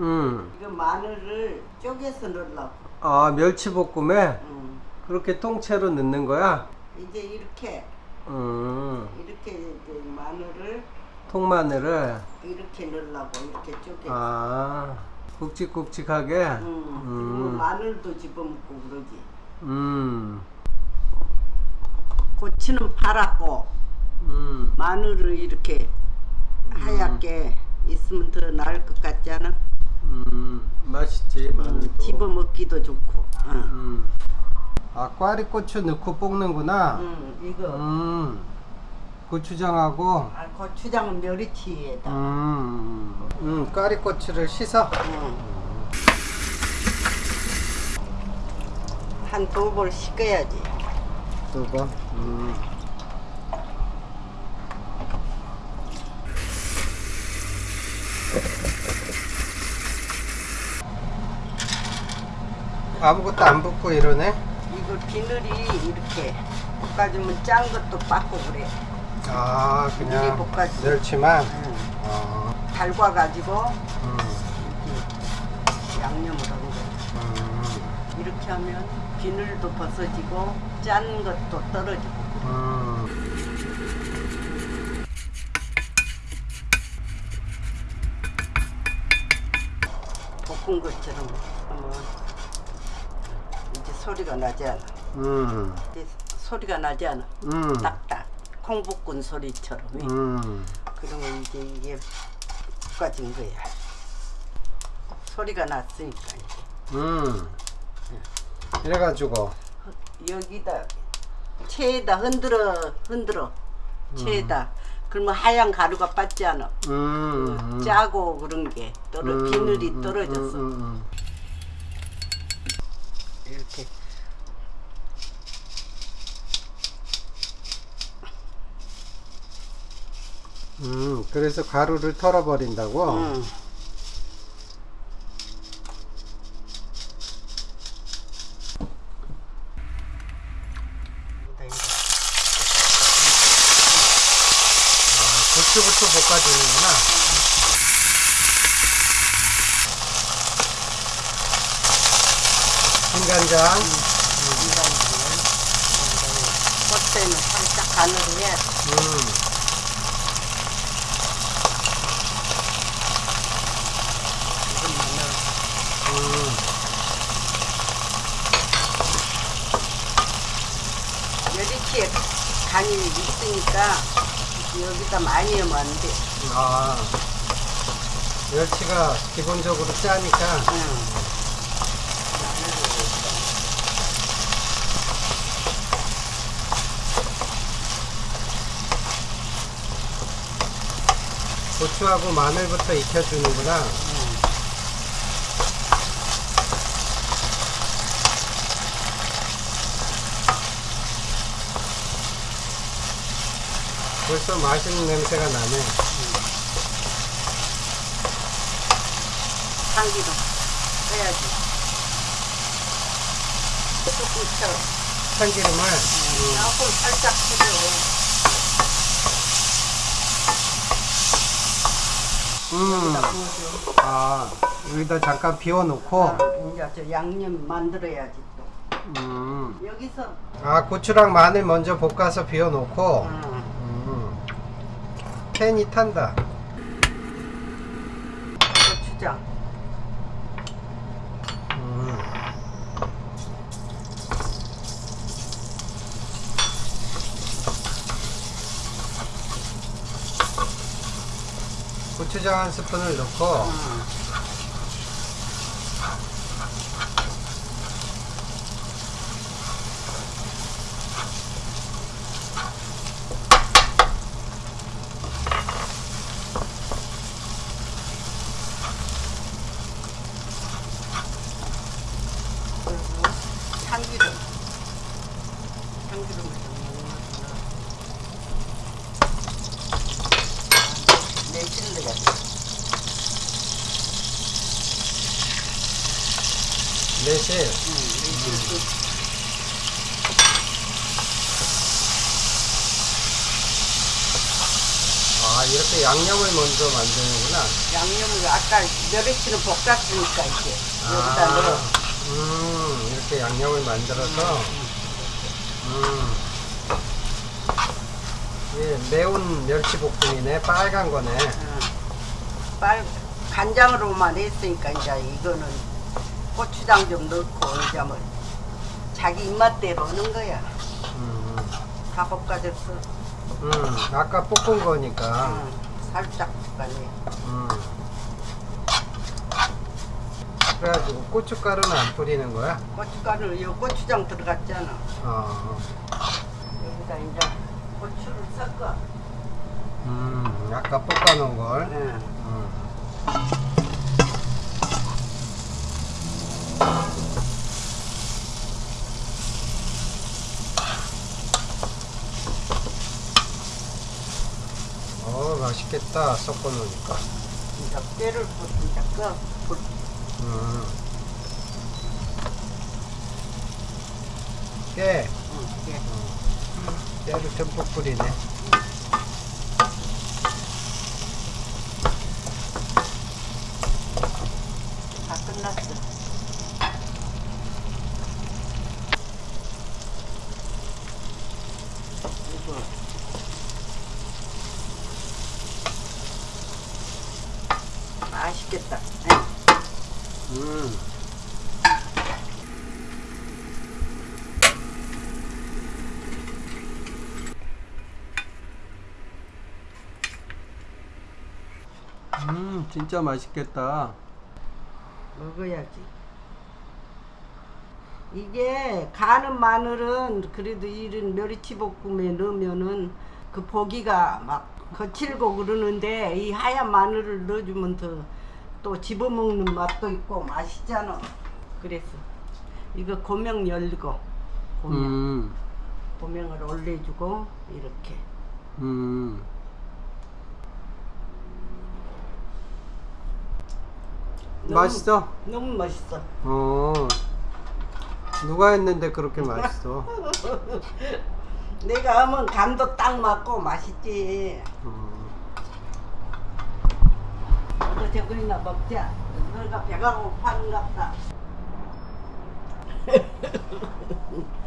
음. 이거 마늘을 쪼개서 넣으려고. 아, 멸치볶음에 응. 그렇게 통째로 넣는 거야? 이제 이렇게 음. 이렇게 이제 마늘을 통마늘을 이렇게 넣으려고 이렇게 쪼개. 아, 굵직굵직하게. 응. 그리고 음. 마늘도 집어먹고 그러지. 음. 고추는 파랗고 음. 마늘을 이렇게 하얗게 있으면 더 나을 것 같지 않아? 음. 맛있지, 마늘도. 집어 먹기도 좋고. 응. 음. 아, 꽈리고추 넣고 볶는구나. 응. 이거 음. 고추장하고 아, 고추장은 멸치에다. 음. 음, 꽈리고추를 씻어. 응. 한두 번 씻어야지. 두 번. 음. 아무것도 안 붓고 이러네. 이거 비늘이 이렇게 볶아주면 짠 것도 빠고 그래. 아, 그냥 볶아지. 멸치만. 응. 어. 달궈가지고 음. 이렇게 양념을 하는 거야. 음. 이렇게 하면 비늘도 벗어지고 짠 것도 떨어지고. 음. 볶은 것처럼 이제 소리가 나지 않아. 음. 소리가 나지 않아. 음. 딱딱 콩 볶은 소리처럼. 음. 그러면 이제 이게 볶아진 거야. 소리가 났으니까 이제. 음. 이래가지고 여기다 체에다 흔들어 흔들어 체에다 그러면 하얀 가루가 빠지 않아 음. 음. 짜고 그런 게 떨어 음, 비늘이 음, 떨어졌어 이렇게 음. 음, 그래서 가루를 털어버린다고? 응. 아, 고추부터 볶아주는구나. 진간장, 겉에는 살짝 간을 해 음, 음, 멸치에 간이 있으니까 여기다 많이 하면 안 돼 아, 멸치가 기본적으로 짜니까, 응. 고추하고 마늘부터 익혀주는구나. 벌써 맛있는 냄새가 나네. 참기름 빼야지. 조금 쳐 참기름을, 조금 살짝 쳐줘 음, 여기다 부어줘 아, 여기다 잠깐 비워놓고, 이제 저 양념 만들어야지 또. 음, 여기서. 아, 고추랑 마늘 먼저 볶아서 비워놓고, 음, 음, 팬이 탄다. 고추장 음. 고추장 한 스푼을 넣고 음. 그리고 참기름 참기름을 좀 넣어주면 매실 넣어야지 매실 응, 매실도 아아 이렇게 양념을 먼저 만드는구나. 양념을 아까 멸치는 볶았으니까 이제 여기다 아, 넣어. 음 이렇게 양념을 만들어서 음. 예, 매운 멸치볶음이네 빨간 거네. 어. 빨 간장으로만 했으니까 이제 이거는 고추장 좀 넣고 이제 뭐 자기 입맛대로 하는 거야. 음, 다 볶아졌어. 음 아까 볶은 거니까. 응, 살짝 볶아내. 음. 그래가지고 고춧가루는 안 뿌리는 거야? 고춧가루 요 고추장 들어갔잖아. 어. 여기다 이제 고추를 섞어. 음, 아까 볶아놓은 걸. 응. 음. 어, 맛있겠다. 섞어 놓으니까. 이제 깨를 꺼. 불. 음. 깨. 응, 깨. 깨를 듬뿍 뿌리네. 다 끝났어. 이거 맛있겠다. 응. 음. 음, 진짜 맛있겠다. 먹어야지. 이게 가는 마늘은 그래도 이런 멸치볶음에 넣으면은 그 보기가 막 거칠고 그러는데 이 하얀 마늘을 넣어주면 더 또 집어먹는 맛도 있고 맛있잖아. 그래서 이거 고명 열고 고명 음, 고명을 올려주고 이렇게 음. 너무- 맛있어? 너무 맛있어. 어. 누가 했는데 그렇게 맛있어? 내가 하면 간도 딱 맞고 맛있지. 음. 너 저거이나 먹자. 너가 배가 고파는 갑다.